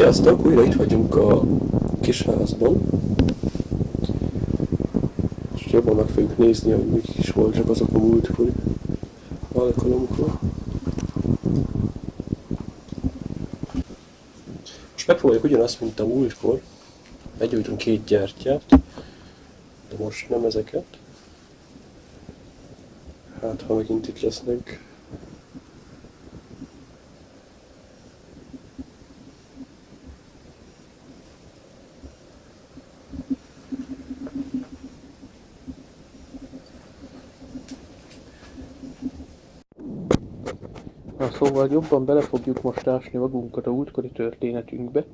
Sziasztok! Újra itt vagyunk a kis házban. És jobban meg fogjuk nézni, hogy mik is voltak azok a múltkori alkalomkor. Most megpróbáljuk ugyanazt, mint a múltkor. Begyújtunk két gyertyát, de most nem ezeket. Hát, ha megint itt lesznek szóval jobban bele fogjuk most ásni magunkat a útkori történetünkbe.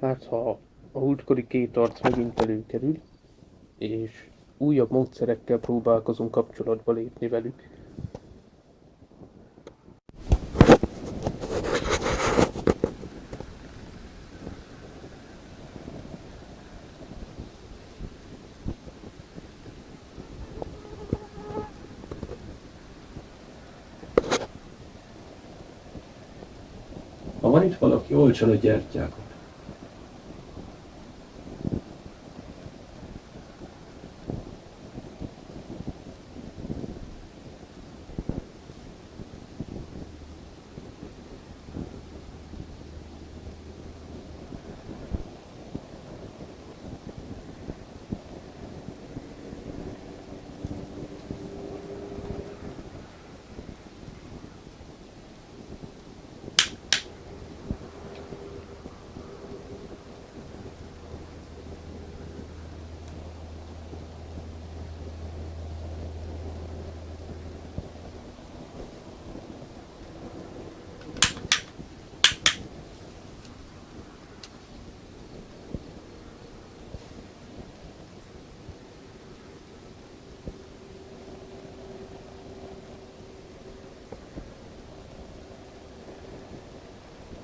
Hát ha a útkori két arc megint előkerül, és újabb módszerekkel próbálkozunk kapcsolatba lépni velük. Van itt valaki, olcsan a gyertyákat.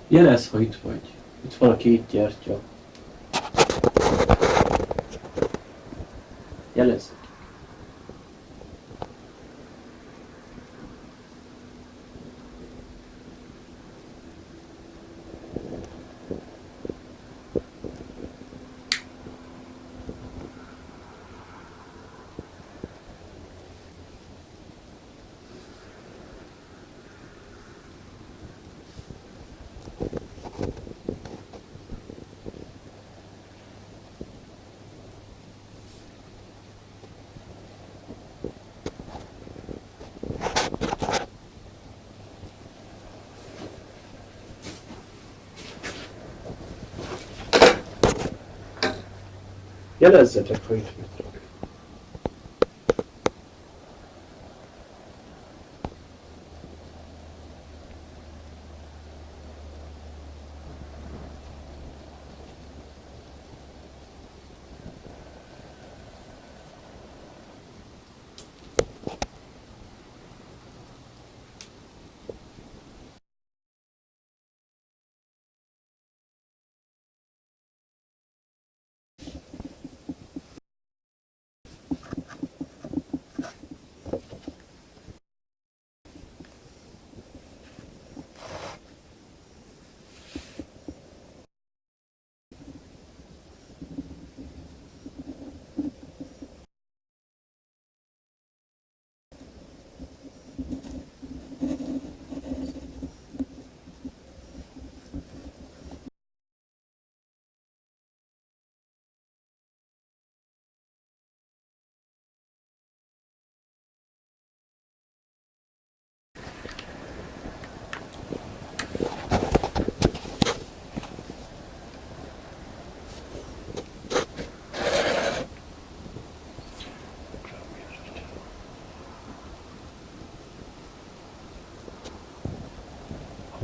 Jelez, ha itt vagy. Itt van a két gyertya. Jelez. Jelezzetek, ha itt vagytok.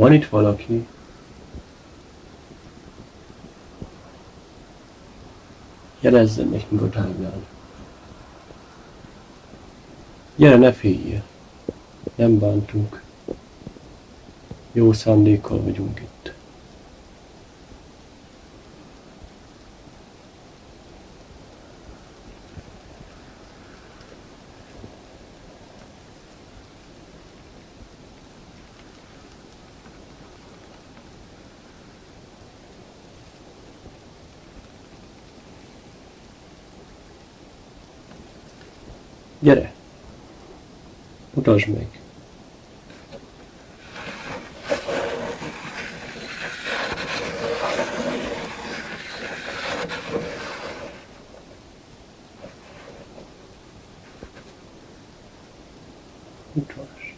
Van itt valaki, jelezzen nekünk a táblán. Gyere, ne féljél! Nem bántunk. Jó szándékkal vagyunk itt. Gyere! Mutasd meg! Mutasd!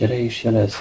Gyere és jelezd,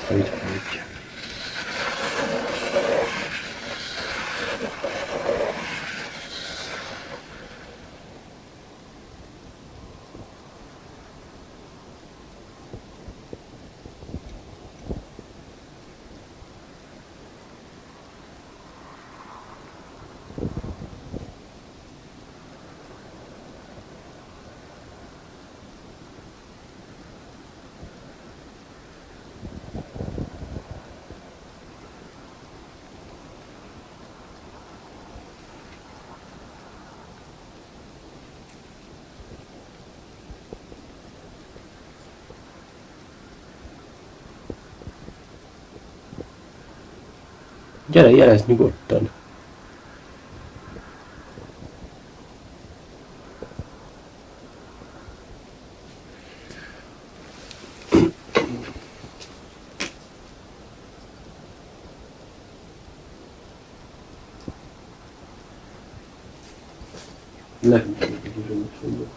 Gyere, jelezd nyugodtan! Nem. Mi?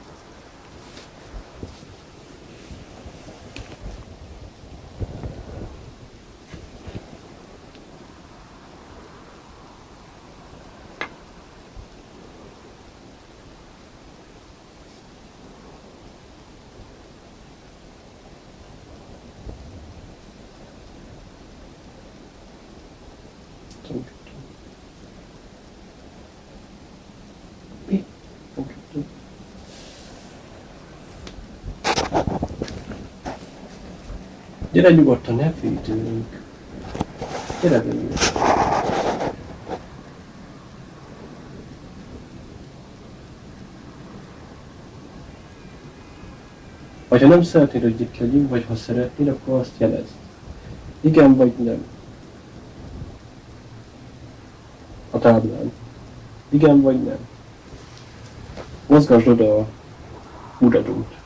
Gyere nyugodtan, ne félj tőlünk. Gyere belőle. Vagy ha nem szeretnéd, hogy itt legyünk, vagy ha szeretnéd, akkor azt jelezd. Igen vagy nem. A táblán. Igen vagy nem. Mozgasd oda a uradót.